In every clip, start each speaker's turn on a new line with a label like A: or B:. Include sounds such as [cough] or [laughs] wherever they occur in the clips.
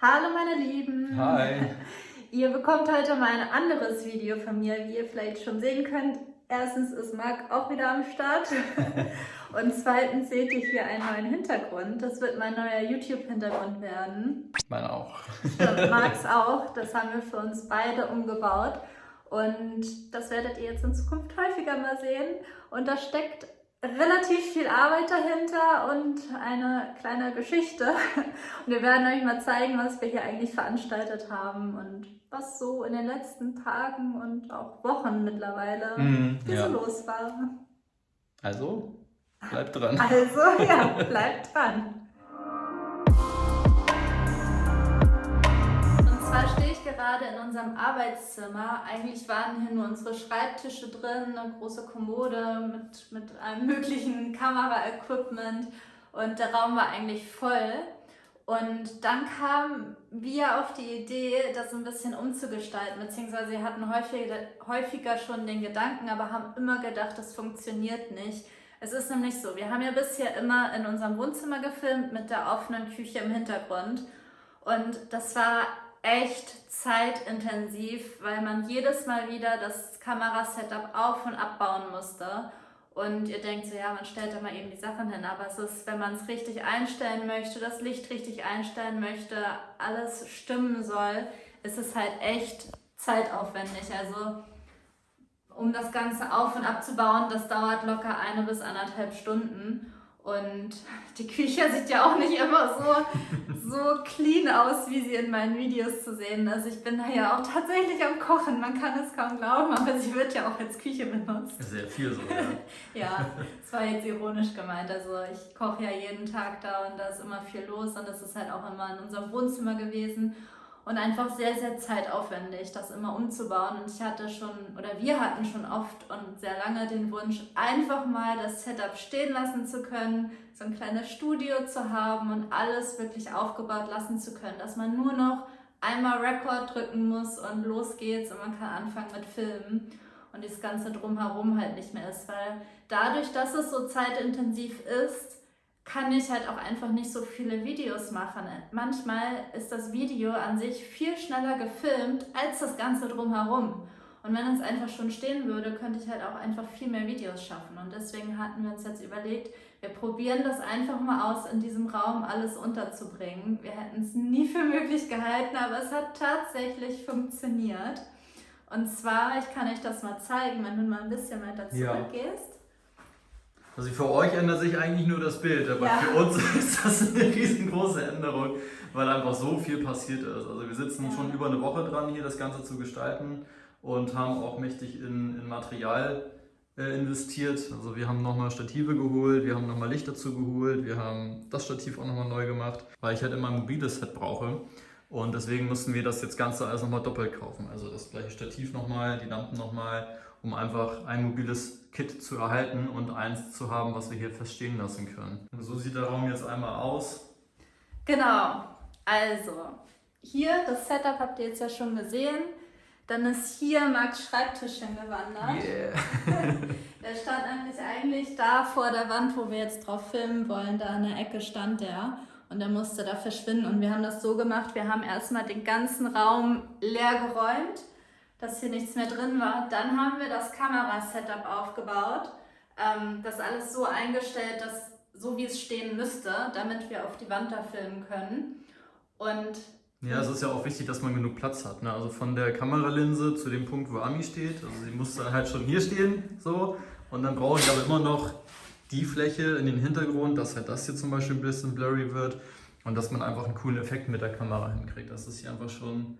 A: Hallo meine Lieben!
B: Hi! [laughs]
A: Ihr bekommt heute mal ein anderes Video von mir, wie ihr vielleicht schon sehen könnt. Erstens ist Marc auch wieder am Start [laughs] und zweitens seht ihr hier einen neuen Hintergrund. Das wird mein neuer YouTube-Hintergrund werden.
B: Mein auch.
A: Stimmt, [laughs] Marcs auch. Das haben wir für uns beide umgebaut und das werdet ihr jetzt in Zukunft häufiger mal sehen. Und da steckt relativ viel Arbeit dahinter und eine kleine Geschichte. [laughs] Und wir werden euch mal zeigen, was wir hier eigentlich veranstaltet haben und was so in den letzten Tagen und auch Wochen mittlerweile mm, ja. so los war.
B: Also, bleibt dran. [laughs]
A: Also, ja, bleibt dran. [laughs] gerade in unserem Arbeitszimmer. Eigentlich waren hier nur unsere Schreibtische drin, eine große Kommode mit, mit allem möglichen Kameraequipment und der Raum war eigentlich voll. Und dann kamen wir auf die Idee, das ein bisschen umzugestalten, beziehungsweise wir hatten häufiger, häufiger schon den Gedanken, aber haben immer gedacht, das funktioniert nicht. Es ist nämlich so, wir haben ja bisher immer in unserem Wohnzimmer gefilmt mit der offenen Küche im Hintergrund. Und das war echt zeitintensiv, weil man jedes Mal wieder das Kamerasetup auf- und abbauen musste. Und ihr denkt so, ja, man stellt da mal eben die Sachen hin, aber es ist, wenn man es richtig einstellen möchte, das Licht richtig einstellen möchte, alles stimmen soll, ist es halt echt zeitaufwendig. Also um das Ganze auf- und abzubauen, das dauert locker eine bis anderthalb Stunden. Und [laughs] die Küche sieht ja auch nicht immer so, so clean aus, wie sie in meinen Videos zu sehen ist. Also ich bin da ja auch tatsächlich am Kochen, man kann es kaum glauben, aber sie wird ja auch als Küche benutzt.
B: Sehr viel so, ja. [laughs]
A: ja, das war jetzt ironisch gemeint. Also ich koche ja jeden Tag da und da ist immer viel los und das ist halt auch immer in unserem Wohnzimmer gewesen und einfach sehr, sehr zeitaufwendig, das immer umzubauen. Und ich hatte schon, oder wir hatten schon oft und sehr lange den Wunsch, einfach mal das Setup stehen lassen zu können, so ein kleines Studio zu haben und alles wirklich aufgebaut lassen zu können, dass man nur noch einmal Record drücken muss und los geht's und man kann anfangen mit Filmen und das Ganze drumherum halt nicht mehr ist, weil dadurch, dass es so zeitintensiv ist, kann ich halt auch einfach nicht so viele Videos machen. Manchmal ist das Video an sich viel schneller gefilmt als das Ganze drumherum. Und wenn es einfach schon stehen würde, könnte ich halt auch einfach viel mehr Videos schaffen. Und deswegen hatten wir uns jetzt überlegt, wir probieren das einfach mal aus, in diesem Raum alles unterzubringen. Wir hätten es nie für möglich gehalten, aber es hat tatsächlich funktioniert. Und zwar, ich kann euch das mal zeigen, wenn du mal ein bisschen weiter zurückgehst. Ja.
B: Also für euch ändert sich eigentlich nur das Bild, aber ja. für uns [laughs] ist das eine riesengroße Änderung, weil einfach so viel passiert ist. Also wir sitzen ja. schon über eine Woche dran, hier das Ganze zu gestalten und haben auch mächtig in, in Material äh, investiert. Also wir haben nochmal Stative geholt, wir haben nochmal Licht dazu geholt, wir haben das Stativ auch nochmal neu gemacht, weil ich halt immer ein mobiles Set brauche. Und deswegen mussten wir das jetzt Ganze alles nochmal doppelt kaufen. Also das gleiche Stativ nochmal, die Lampen nochmal um einfach ein mobiles Kit zu erhalten und eins zu haben, was wir hier feststehen lassen können. Und so sieht der Raum jetzt einmal aus.
A: Genau, also hier das Setup habt ihr jetzt ja schon gesehen. Dann ist hier Max Schreibtisch hingewandert. Yeah. [laughs] der stand eigentlich, eigentlich da vor der Wand, wo wir jetzt drauf filmen wollen. Da in der Ecke stand der und der musste da verschwinden. Und wir haben das so gemacht, wir haben erstmal den ganzen Raum leer geräumt dass hier nichts mehr drin war. Dann haben wir das Kamerasetup aufgebaut, ähm, das alles so eingestellt, dass so wie es stehen müsste, damit wir auf die Wand da filmen können. Und
B: ja, es ist ja auch wichtig, dass man genug Platz hat. Ne? Also von der Kameralinse zu dem Punkt, wo Ami steht. Also sie muss dann halt schon hier stehen, so. Und dann brauche ich aber immer noch die Fläche in den Hintergrund, dass halt das hier zum Beispiel ein bisschen blurry wird und dass man einfach einen coolen Effekt mit der Kamera hinkriegt. Das ist hier einfach schon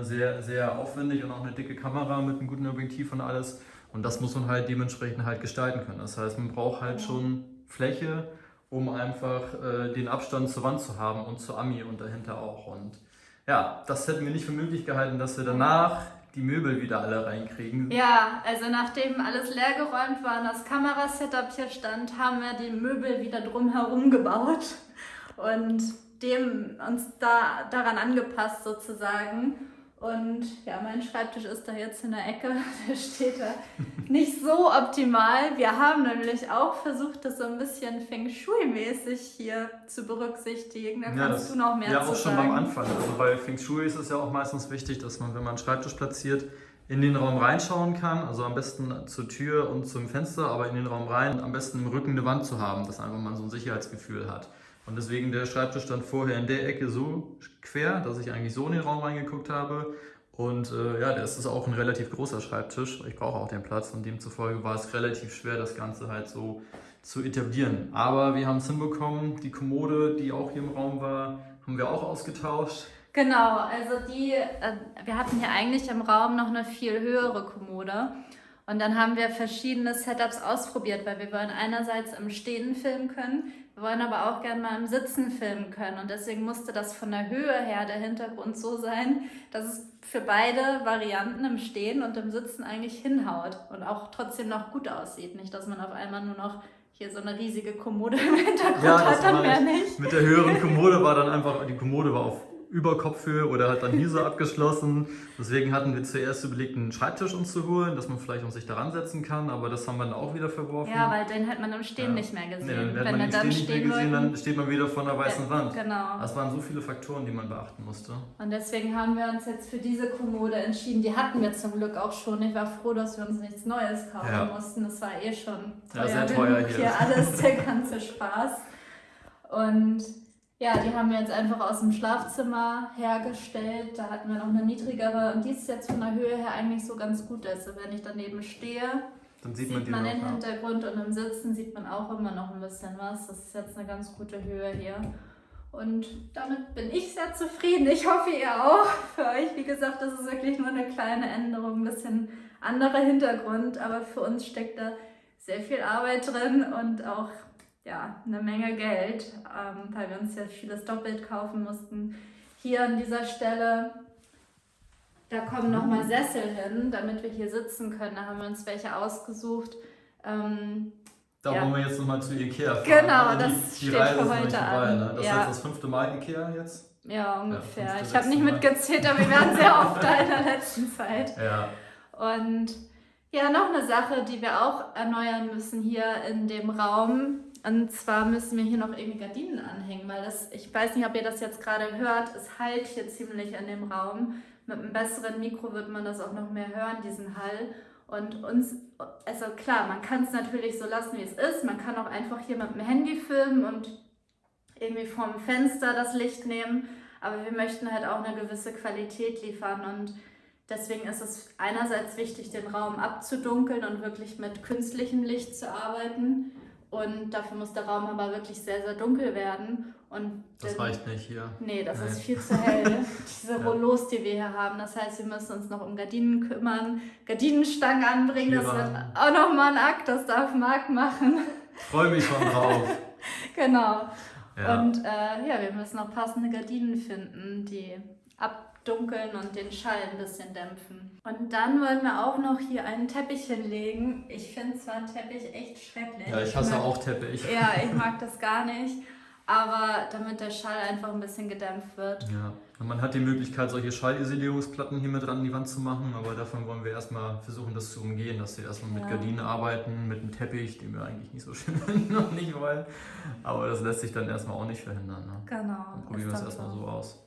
B: sehr, sehr aufwendig und auch eine dicke Kamera mit einem guten Objektiv und alles. Und das muss man halt dementsprechend halt gestalten können. Das heißt, man braucht halt schon Fläche, um einfach äh, den Abstand zur Wand zu haben und zur Ami und dahinter auch. Und ja, das hätten wir nicht für möglich gehalten, dass wir danach die Möbel wieder alle reinkriegen.
A: Ja, also nachdem alles leergeräumt war und das Kamerasetup hier stand, haben wir die Möbel wieder drumherum gebaut und dem uns da daran angepasst sozusagen. Und ja, mein Schreibtisch ist da jetzt in der Ecke, [laughs] der steht da nicht so optimal. Wir haben nämlich auch versucht, das so ein bisschen Feng Shui-mäßig hier zu berücksichtigen. Da
B: Ja,
A: kannst du noch mehr
B: Ja,
A: zu
B: auch schon
A: sagen.
B: beim Anfang. Also bei Feng Shui ist es ja auch meistens wichtig, dass man, wenn man einen Schreibtisch platziert, in den Raum reinschauen kann. Also am besten zur Tür und zum Fenster, aber in den Raum rein. Am besten im Rücken eine Wand zu haben, dass einfach man so ein Sicherheitsgefühl hat. Und deswegen der Schreibtisch stand vorher in der Ecke so quer, dass ich eigentlich so in den Raum reingeguckt habe. Und äh, ja, das ist auch ein relativ großer Schreibtisch. Ich brauche auch den Platz und demzufolge war es relativ schwer, das Ganze halt so zu etablieren. Aber wir haben es hinbekommen. Die Kommode, die auch hier im Raum war, haben wir auch ausgetauscht.
A: Genau, also die, äh, wir hatten hier eigentlich im Raum noch eine viel höhere Kommode. Und dann haben wir verschiedene Setups ausprobiert, weil wir wollen einerseits im Stehen filmen können, wir wollen aber auch gerne mal im Sitzen filmen können. Und deswegen musste das von der Höhe her der Hintergrund so sein, dass es für beide Varianten im Stehen und im Sitzen eigentlich hinhaut und auch trotzdem noch gut aussieht. Nicht, dass man auf einmal nur noch hier so eine riesige Kommode im Hintergrund
B: Ja,
A: hat, dann mehr
B: ich.
A: nicht.
B: Mit der höheren Kommode war dann einfach, die Kommode war auf Überkopfhöhe oder hat dann hier so abgeschlossen. Deswegen hatten wir zuerst überlegt, einen Schreibtisch uns zu holen, dass man vielleicht uns sich daran setzen kann, aber das haben wir dann auch wieder verworfen.
A: Ja, weil den hat man im Stehen
B: Ja.
A: nicht mehr gesehen.
B: Nee, dann hätte
A: Wenn
B: man
A: dann
B: Stehen nicht mehr gesehen, dann steht man wieder vor einer weißen Wand.
A: Genau.
B: Das waren so viele Faktoren, die man beachten musste.
A: Und deswegen haben wir uns jetzt für diese Kommode entschieden. Die hatten wir zum Glück auch schon. Ich war froh, dass wir uns nichts Neues kaufen
B: Ja.
A: mussten. Das war eh schon
B: Ja,
A: teuer,
B: sehr teuer hier.
A: hier alles, der ganze Spaß. Und ja, die haben wir jetzt einfach aus dem Schlafzimmer hergestellt. Da hatten wir noch eine niedrigere und die ist jetzt von der Höhe her eigentlich so ganz gut. Also wenn ich daneben stehe,
B: Dann sieht,
A: sieht,
B: man
A: man den. Hintergrund und im Sitzen sieht man auch immer noch ein bisschen was. Das ist jetzt eine ganz gute Höhe hier. Und damit bin ich sehr zufrieden. Ich hoffe, ihr auch. Für euch, wie gesagt, das ist wirklich nur eine kleine Änderung, ein bisschen anderer Hintergrund, aber für uns steckt da sehr viel Arbeit drin und auch ja, eine Menge Geld, ähm, weil wir uns ja vieles doppelt kaufen mussten. Hier an dieser Stelle, da kommen nochmal Sessel hin, damit wir hier sitzen können. Da haben wir uns welche ausgesucht. Ähm,
B: Da
A: Ja.
B: wollen wir jetzt nochmal zu Ikea fahren.
A: Genau,
B: Also die,
A: das
B: die
A: steht
B: Reise
A: für heute
B: vorbei,
A: an.
B: Ne? Das
A: Ja.
B: ist das fünfte Mal Ikea jetzt.
A: ja, ungefähr.
B: fünfte,
A: ich habe nicht mitgezählt, aber wir waren sehr oft da in der letzten Zeit.
B: Ja.
A: Und ja, noch eine Sache, die wir auch erneuern müssen hier in dem Raum. Und zwar müssen wir hier noch irgendwie Gardinen anhängen, weil das, ich weiß nicht, ob ihr das jetzt gerade hört, es halt hier ziemlich in dem Raum. Mit einem besseren Mikro wird man das auch noch mehr hören, diesen Hall. Und uns, also klar, man kann es natürlich so lassen, wie es ist. Man kann auch einfach hier mit dem Handy filmen und irgendwie vom Fenster das Licht nehmen. Aber wir möchten halt auch eine gewisse Qualität liefern und Deswegen ist es einerseits wichtig, den Raum abzudunkeln und wirklich mit künstlichem Licht zu arbeiten. Und dafür muss der Raum aber wirklich sehr, sehr dunkel werden. Und
B: Das reicht nicht hier.
A: Nee, das
B: Nee.
A: ist viel zu hell. [laughs] Diese. Rollos, die wir hier haben. Das heißt, wir müssen uns noch um Gardinen kümmern, Gardinenstangen anbringen. Das
B: Hier
A: wird auch nochmal ein Akt, das darf Marc machen.
B: Freue mich schon drauf. [laughs]
A: genau.
B: Ja.
A: Und äh, ja, wir müssen auch passende Gardinen finden, die abdunkeln und den Schall ein bisschen dämpfen. Und dann wollen wir auch noch hier einen Teppich hinlegen. Ich finde zwar einen Teppich echt schrecklich.
B: ja, ich hasse
A: mag,
B: auch Teppich.
A: Ja, ich [laughs] mag das gar nicht. Aber damit der Schall einfach ein bisschen gedämpft wird.
B: Ja, und man hat die Möglichkeit, solche Schallisolierungsplatten hier mit dran an die Wand zu machen, aber davon wollen wir erstmal versuchen, das zu umgehen, dass wir erstmal mit
A: Ja.
B: Gardinen arbeiten, mit einem Teppich, den wir eigentlich nicht so [laughs] schön finden und nicht wollen. Aber das lässt sich dann erstmal auch nicht verhindern. Ne?
A: Genau.
B: Dann probieren wir es erstmal so aus.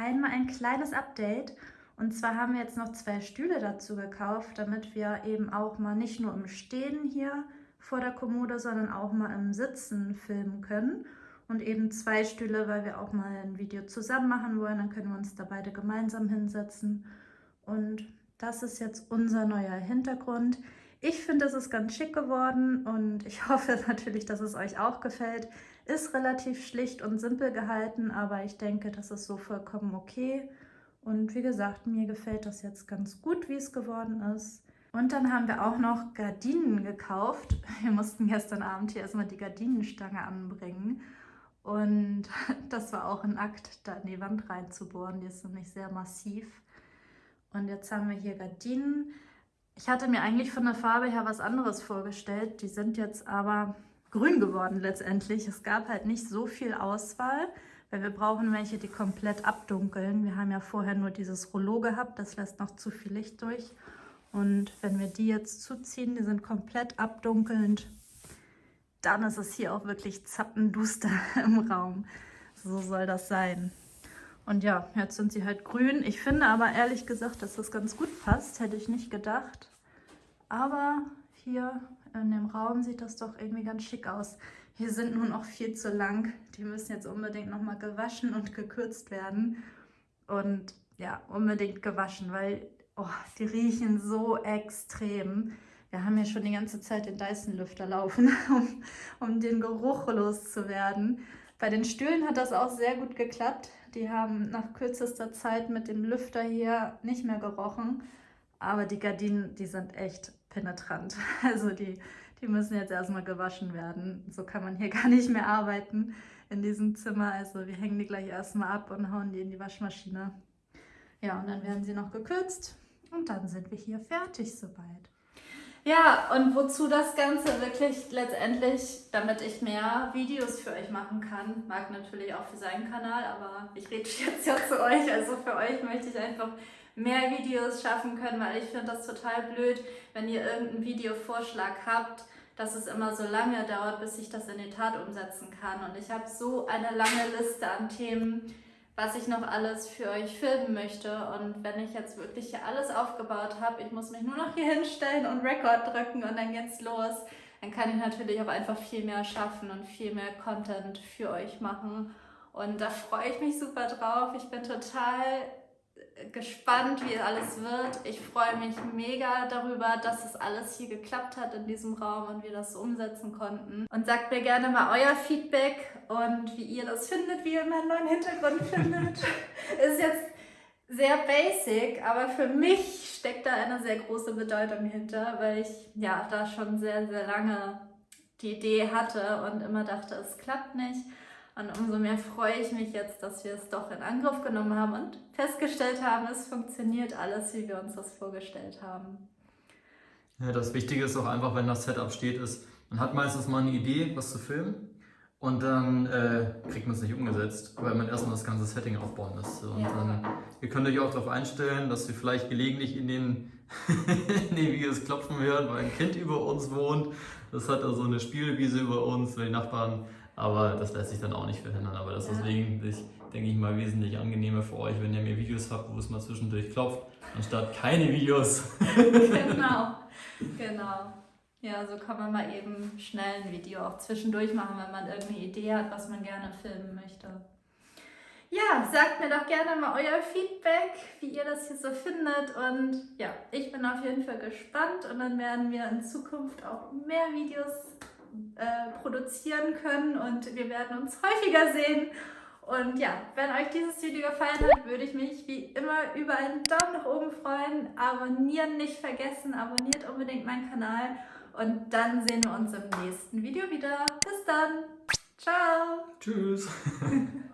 C: Einmal ein kleines Update. Und zwar haben wir jetzt noch zwei Stühle dazu gekauft, damit wir eben auch mal nicht nur im Stehen hier vor der Kommode, sondern auch mal im Sitzen filmen können. Und eben zwei Stühle, weil wir auch mal ein Video zusammen machen wollen. Dann können wir uns da beide gemeinsam hinsetzen. Und das ist jetzt unser neuer Hintergrund. Ich finde, es ist ganz schick geworden und ich [laughs] hoffe natürlich, dass es euch auch gefällt. Ist relativ schlicht und simpel gehalten, aber ich denke, das ist so vollkommen okay. Und wie gesagt, mir gefällt das jetzt ganz gut, wie es geworden ist. Und dann haben wir auch noch Gardinen gekauft. [laughs] Wir mussten gestern Abend hier erstmal die Gardinenstange anbringen. Und [laughs] das war auch ein Akt, da in die Wand reinzubohren. Die ist nämlich sehr massiv. Und jetzt haben wir hier Gardinen. Ich hatte mir eigentlich von der Farbe her was anderes vorgestellt. Die sind jetzt aber grün geworden letztendlich. Es gab halt nicht so viel Auswahl, weil wir brauchen welche, die komplett abdunkeln. Wir haben ja vorher nur dieses Rollo gehabt, das lässt noch zu viel Licht durch. Und wenn wir die jetzt zuziehen, die sind komplett abdunkelnd, dann ist es hier auch wirklich zappenduster [laughs] im Raum. So soll das sein. Und ja, jetzt sind sie halt grün. Ich finde aber ehrlich gesagt, dass das ganz gut passt. Hätte ich nicht gedacht. Aber hier in dem Raum sieht das doch irgendwie ganz schick aus. Hier sind nun auch viel zu lang. Die müssen jetzt unbedingt nochmal gewaschen und gekürzt werden. Und ja, unbedingt gewaschen, weil oh, die riechen so extrem. Wir haben ja schon die ganze Zeit den Dyson-Lüfter laufen, [laughs] um, um den Geruch loszuwerden. Bei den Stühlen hat das auch sehr gut geklappt. Die haben nach kürzester Zeit mit dem Lüfter hier nicht mehr gerochen. Aber die Gardinen, die sind echt penetrant. [laughs] Also die, die müssen jetzt erstmal gewaschen werden. So kann man hier [laughs] gar nicht mehr arbeiten in diesem Zimmer. Also wir hängen die gleich erstmal ab und hauen die in die Waschmaschine. Ja, und dann werden sie noch gekürzt und dann sind wir hier fertig soweit.
A: Ja, und wozu das Ganze wirklich letztendlich, damit ich mehr Videos für euch machen kann. Mag natürlich auch für seinen Kanal, aber ich rede [laughs] jetzt ja zu euch. Also für euch möchte ich einfach mehr Videos schaffen können, weil ich finde das total blöd, wenn ihr irgendeinen Videovorschlag habt, dass es immer so lange dauert, bis ich das in die Tat umsetzen kann. Und ich habe so eine lange Liste an Themen, was ich noch alles für euch filmen möchte. Und wenn ich jetzt wirklich hier alles aufgebaut habe, ich muss mich nur noch hier hinstellen und Record drücken und dann geht's los, dann kann ich natürlich auch einfach viel mehr schaffen und viel mehr Content für euch machen. Und da freue ich mich super drauf. Ich bin total gespannt, wie alles wird. Ich freue mich mega darüber, dass es alles hier geklappt hat in diesem Raum und wir das so umsetzen konnten. Und sagt mir gerne mal euer Feedback und wie ihr das findet, wie ihr meinen neuen Hintergrund findet. [laughs] Ist jetzt sehr basic, aber für mich steckt da eine sehr große Bedeutung hinter, weil ich ja da schon sehr, sehr lange die Idee hatte und immer dachte, es klappt nicht. Und umso mehr freue ich mich jetzt, dass wir es doch in Angriff genommen haben und festgestellt haben, es funktioniert alles, wie wir uns das vorgestellt haben.
B: Ja, das Wichtige ist auch einfach, wenn das Setup steht, ist, man hat meistens mal eine Idee, was zu filmen. Und dann äh, kriegt man es nicht umgesetzt, weil man erstmal das ganze Setting aufbauen müsste. Und ja. dann, ihr könnt euch auch darauf einstellen, dass wir vielleicht gelegentlich in den, [laughs] in den Videos klopfen hören, weil ein Kind über uns wohnt. Das hat also eine Spielwiese über uns, weil die Nachbarn aber das lässt sich dann auch nicht verhindern. Aber das ist deswegen, ich, denke ich mal, wesentlich angenehmer für euch, wenn ihr mehr Videos habt, wo es mal zwischendurch klopft, anstatt keine Videos. [laughs] [laughs]
A: genau, genau. Ja, so kann man mal eben schnell ein Video auch zwischendurch machen, wenn man irgendeine Idee hat, was man gerne filmen möchte. Ja, sagt mir doch gerne mal euer Feedback, wie ihr das hier so findet. Und ja, ich bin auf jeden Fall gespannt und dann werden wir in Zukunft auch mehr Videos äh, produzieren können und wir werden uns häufiger sehen. Und ja, wenn euch dieses Video gefallen hat, würde ich mich wie immer über einen Daumen nach oben freuen. Abonnieren nicht vergessen, abonniert unbedingt meinen Kanal und dann sehen wir uns im nächsten Video wieder. Bis dann. Ciao.
B: Tschüss. [laughs]